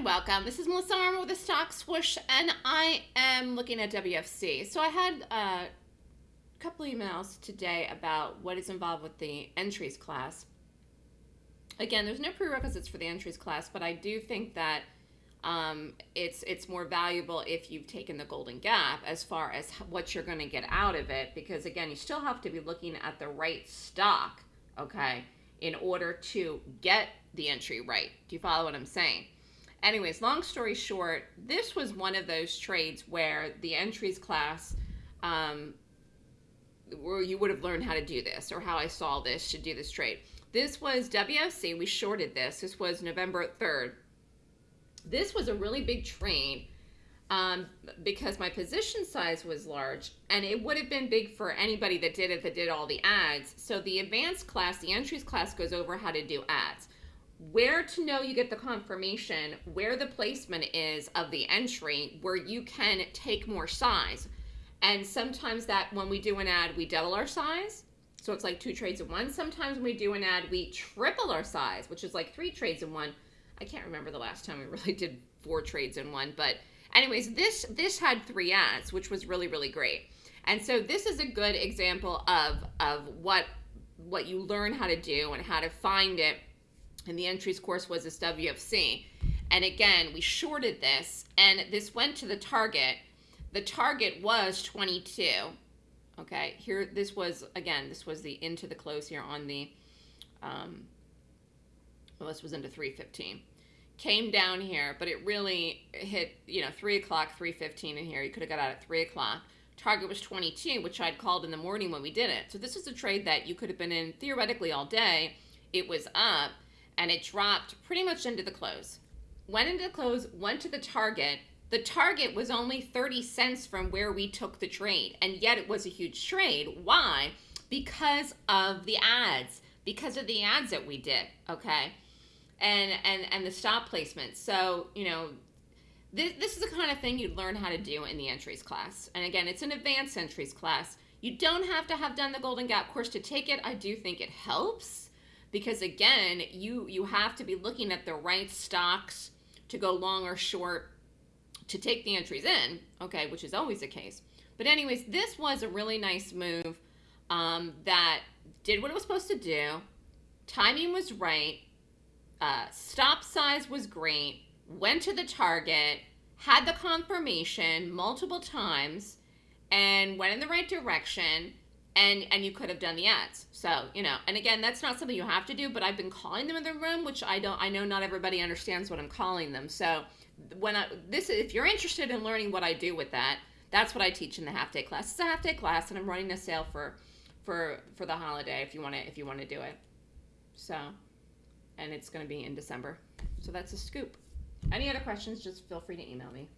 and welcome. This is Melissa Armo with the Stock Swoosh, and I am looking at WFC. So I had a couple emails today about what is involved with the entries class. Again, there's no prerequisites for the entries class, but I do think that um, it's it's more valuable if you've taken the Golden Gap as far as what you're going to get out of it, because again, you still have to be looking at the right stock, okay, in order to get the entry right. Do you follow what I'm saying? Anyways, long story short, this was one of those trades where the entries class, um, where you would have learned how to do this or how I saw this to do this trade. This was WFC. We shorted this. This was November 3rd. This was a really big trade um, because my position size was large and it would have been big for anybody that did it that did all the adds. So the advanced class, the entries class goes over how to do adds where to know you get the confirmation, where the placement is of the entry, where you can take more size. And sometimes that when we do an add, we double our size. So it's like two trades in one. Sometimes when we do an add, we triple our size, which is like three trades in one. I can't remember the last time we really did four trades in one, but anyways, this this had three adds, which was really really great. And so this is a good example of of what what you learn how to do and how to find it and the entries course was this WFC. And again, we shorted this, and this went to the target. The target was 22. Okay, here, this was, again, this was the into the close here on the, um, well, this was into 315. Came down here, but it really hit, you know, 3 o'clock, 315 in here. You could have got out at 3 o'clock. Target was 22, which I'd called in the morning when we did it. So this was a trade that you could have been in theoretically all day. It was up and it dropped pretty much into the close. Went into the close, went to the target. The target was only 30 cents from where we took the trade, and yet it was a huge trade. Why? Because of the adds, because of the adds that we did, okay? And and and the stop placement. So, you know, this, this is the kind of thing you'd learn how to do in the entries class. And again, it's an advanced entries class. You don't have to have done the Golden Gap course to take it. I do think it helps because again, you you have to be looking at the right stocks to go long or short to take the entries in, okay, which is always the case. But anyways, this was a really nice move um, that did what it was supposed to do. Timing was right. Uh, stop size was great. Went to the target. Had the confirmation multiple times and went in the right direction and and you could have done the adds. So you know and again that's not something you have to do but i've been calling them in the room which i don't i know not everybody understands what i'm calling them. So when i this if you're interested in learning what i do with that that's what i teach in the half day class. It's a half day class and i'm running a sale for for for the holiday if you want to if you want to do it. So and it's going to be in december. So that's a scoop. Any other questions just feel free to email me